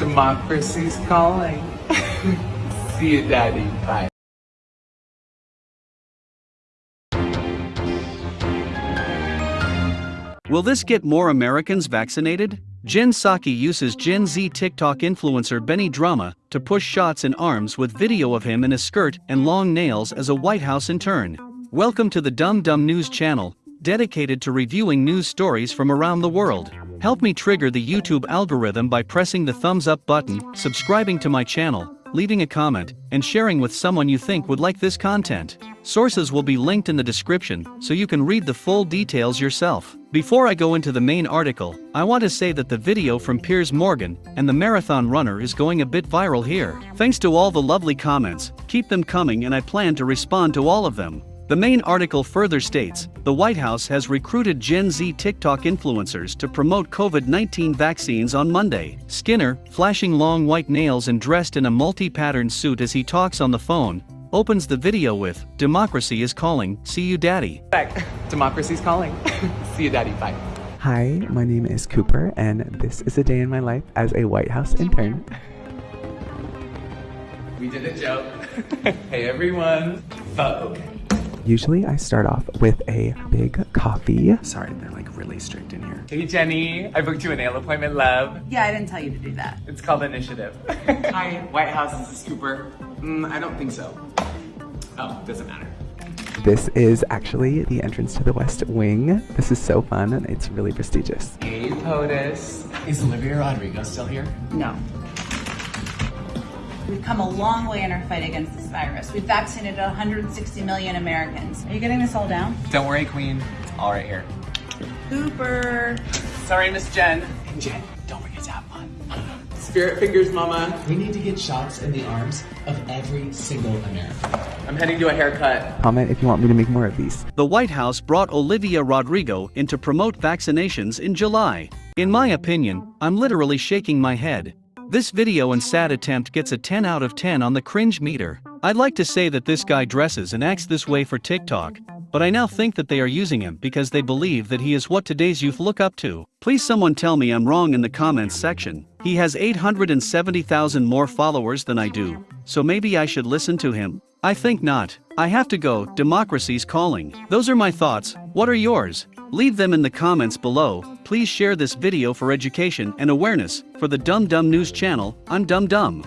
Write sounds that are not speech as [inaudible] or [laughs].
Democracy's calling. [laughs] See you, Daddy. Bye. Will this get more Americans vaccinated? Jen Psaki uses Gen Z TikTok influencer Benny Drama to push shots in arms with video of him in a skirt and long nails as a White House intern. Welcome to the Dumb Dumb News channel, dedicated to reviewing news stories from around the world. Help me trigger the YouTube algorithm by pressing the thumbs up button, subscribing to my channel, leaving a comment, and sharing with someone you think would like this content. Sources will be linked in the description so you can read the full details yourself. Before I go into the main article, I want to say that the video from Piers Morgan and the marathon runner is going a bit viral here. Thanks to all the lovely comments, keep them coming and I plan to respond to all of them. The main article further states the White House has recruited Gen Z TikTok influencers to promote COVID 19 vaccines on Monday. Skinner, flashing long white nails and dressed in a multi patterned suit as he talks on the phone, opens the video with Democracy is calling, see you daddy. Back. Democracy's calling. [laughs] See you, Daddy. Bye. Hi, my name is Cooper, and this is a day in my life as a White House intern. We did a joke. [laughs] hey, everyone. Oh, Vogue. Usually, I start off with a big coffee. Sorry, they're like really strict in here. Hey, Jenny. I booked you a nail appointment, love. Yeah, I didn't tell you to do that. It's called Initiative. [laughs] Hi, White House. This is Cooper. Mm, I don't think so. Oh, doesn't matter. This is actually the entrance to the West Wing. This is so fun, and it's really prestigious. Hey, POTUS. Is Olivia Rodrigo still here? No. We've come a long way in our fight against this virus. We've vaccinated 160 million Americans. Are you getting this all down? Don't worry, Queen. It's all right here. Cooper. Sorry, Miss Jen. And Jen, don't forget to have fun. Spirit fingers, Mama. We need to get shots in the arms of every single American. I'm heading to a haircut. Comment if you want me to make more of these. The White House brought Olivia Rodrigo in to promote vaccinations in July. In my opinion, I'm literally shaking my head. This video and sad attempt gets a 10 out of 10 on the cringe meter. I'd like to say that this guy dresses and acts this way for TikTok, but I now think that they are using him because they believe that he is what today's youth look up to. Please someone tell me I'm wrong in the comments section. He has 870,000 more followers than I do, so maybe I should listen to him? I think not. I have to go, democracy's calling. Those are my thoughts, what are yours? Leave them in the comments below. Please share this video for education and awareness. For the Dumb Dumb News channel, I'm Dumb Dumb.